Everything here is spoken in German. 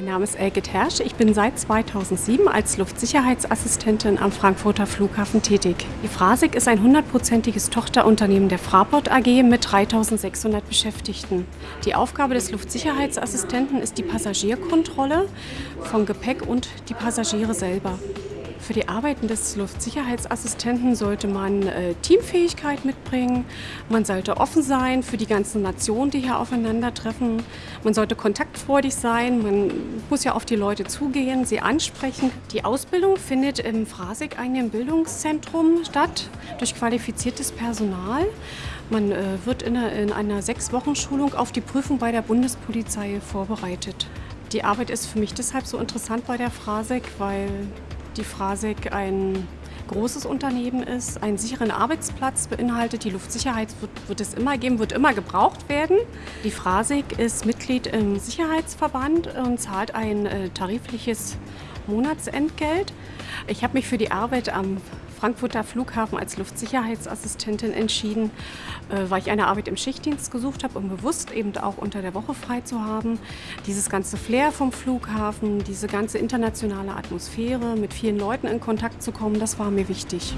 Mein Name ist Elke Tersch. Ich bin seit 2007 als Luftsicherheitsassistentin am Frankfurter Flughafen tätig. Die Frasig ist ein hundertprozentiges Tochterunternehmen der Fraport AG mit 3600 Beschäftigten. Die Aufgabe des Luftsicherheitsassistenten ist die Passagierkontrolle von Gepäck und die Passagiere selber. Für die Arbeiten des Luftsicherheitsassistenten sollte man äh, Teamfähigkeit mitbringen, man sollte offen sein für die ganzen Nationen, die hier aufeinandertreffen, man sollte kontaktfreudig sein, man muss ja auf die Leute zugehen, sie ansprechen. Die Ausbildung findet im Frasig einem Bildungszentrum statt, durch qualifiziertes Personal. Man äh, wird in einer, in einer Sechs-Wochen-Schulung auf die Prüfung bei der Bundespolizei vorbereitet. Die Arbeit ist für mich deshalb so interessant bei der Frasig, weil die Frasek ein großes Unternehmen ist, einen sicheren Arbeitsplatz beinhaltet. Die Luftsicherheit wird, wird, es immer geben, wird immer gebraucht werden. Die Frasek ist Mitglied im Sicherheitsverband und zahlt ein äh, tarifliches Monatsentgelt. Ich habe mich für die Arbeit am Frankfurter Flughafen als Luftsicherheitsassistentin entschieden, äh, weil ich eine Arbeit im Schichtdienst gesucht habe, um bewusst eben auch unter der Woche frei zu haben. Dieses ganze Flair vom Flughafen, diese ganze internationale Atmosphäre, mit vielen Leuten in Kontakt zu kommen, das war mir wichtig.